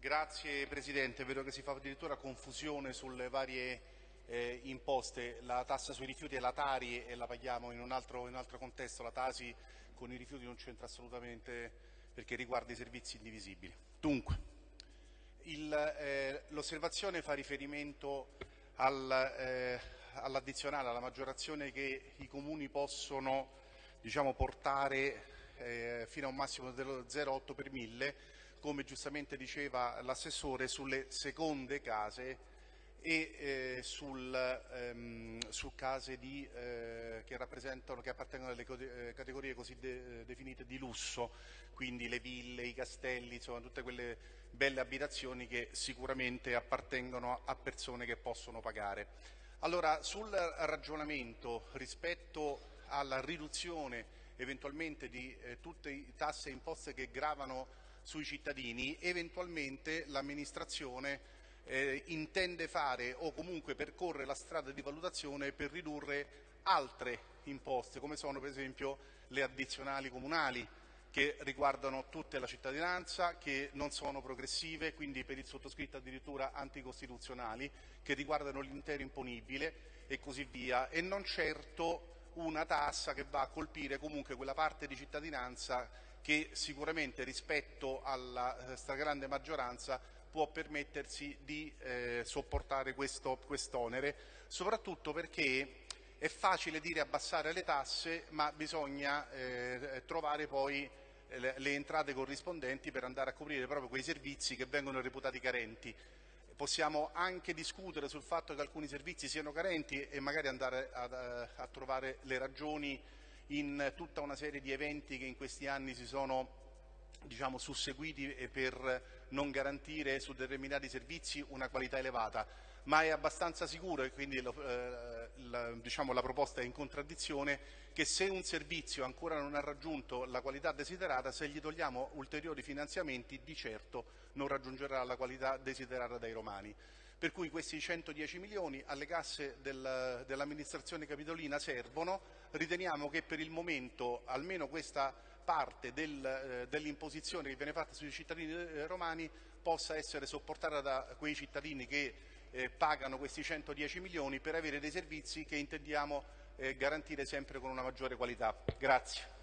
Grazie Presidente, vedo che si fa addirittura confusione sulle varie eh, imposte, la tassa sui rifiuti è la Tari e la paghiamo in un, altro, in un altro contesto, la Tasi con i rifiuti non c'entra assolutamente perché riguarda i servizi indivisibili. Dunque, eh, l'osservazione fa riferimento al, eh, all'addizionale, alla maggiorazione che i comuni possono diciamo, portare eh, fino a un massimo dello 0,8 per mille come giustamente diceva l'assessore, sulle seconde case e eh, sul, ehm, su case di, eh, che, che, appartengono alle eh, categorie così de definite di lusso, quindi le ville, i castelli, insomma tutte quelle belle abitazioni che sicuramente appartengono a persone che possono pagare. Allora, sul ragionamento rispetto alla riduzione eventualmente di eh, tutte le tasse e imposte che gravano sui cittadini, eventualmente l'amministrazione eh, intende fare o comunque percorre la strada di valutazione per ridurre altre imposte, come sono per esempio le addizionali comunali, che riguardano tutta la cittadinanza, che non sono progressive, quindi per il sottoscritto addirittura anticostituzionali, che riguardano l'intero imponibile e così via, e non certo una tassa che va a colpire comunque quella parte di cittadinanza che sicuramente rispetto alla eh, stragrande maggioranza può permettersi di eh, sopportare questo quest'onere, soprattutto perché è facile dire abbassare le tasse, ma bisogna eh, trovare poi eh, le, le entrate corrispondenti per andare a coprire proprio quei servizi che vengono reputati carenti. Possiamo anche discutere sul fatto che alcuni servizi siano carenti e magari andare a, a, a trovare le ragioni in tutta una serie di eventi che in questi anni si sono diciamo, susseguiti per non garantire su determinati servizi una qualità elevata, ma è abbastanza sicuro e quindi lo, eh, la, diciamo, la, proposta è in contraddizione che se un servizio ancora non ha raggiunto la qualità desiderata, se gli togliamo ulteriori finanziamenti di certo non raggiungerà la qualità desiderata dai romani. Per cui questi 110 milioni alle casse del, dell'amministrazione capitolina servono, riteniamo che per il momento almeno questa parte del, eh, dell'imposizione che viene fatta sui cittadini eh, romani possa essere sopportata da quei cittadini che eh, pagano questi 110 milioni per avere dei servizi che intendiamo eh, garantire sempre con una maggiore qualità. Grazie.